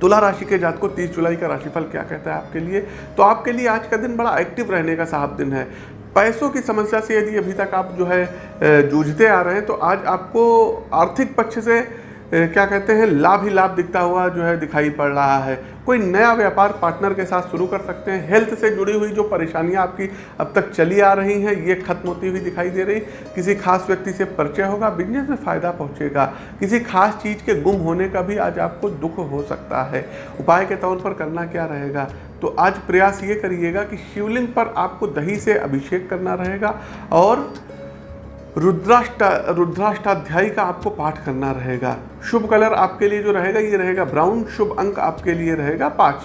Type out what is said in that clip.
तुला राशि के जात को 30 जुलाई का राशिफल क्या कहता है आपके लिए? तो आपके लिए आज का दिन बड़ा एक्टिव रहने का साहब दिन है। पैसों की समस्या से यदि अभी तक आप जो है जूझते आ रहे हैं तो आज आपको आर्थिक पक्ष से क्या कहते हैं, लाभ ही लाभ दिखता हुआ जो है दिखाई पड़ रहा है। कोई नया व्यापार पार्टनर के साथ शुरू कर सकते हैं। हेल्थ से जुड़ी हुई जो परेशानियाँ आपकी अब तक चली आ रही हैं, ये खत्म होती हुई दिखाई दे रही। किसी खास व्यक्ति से परिचय होगा, बिज़नेस में फ़ायदा पहुंचेगा। किसी खास चीज़ के गुम होने का भी आज आपको दुख हो सकता है। उपाय के तौर पर करना क्या रहेगा? तो आज प्रयास ये करिएगा कि शिवलिंग पर आपको दही से अभिषेक करना रहेगा और रुद्राष्टा, रुद्राष्टाध्यायी का आपको पाठ करना रहेगा। शुभ कलर आपके लिए जो रहेगा, ये रहेगा ब्राउन। शुभ अंक आपके लिए रहेगा पाँच।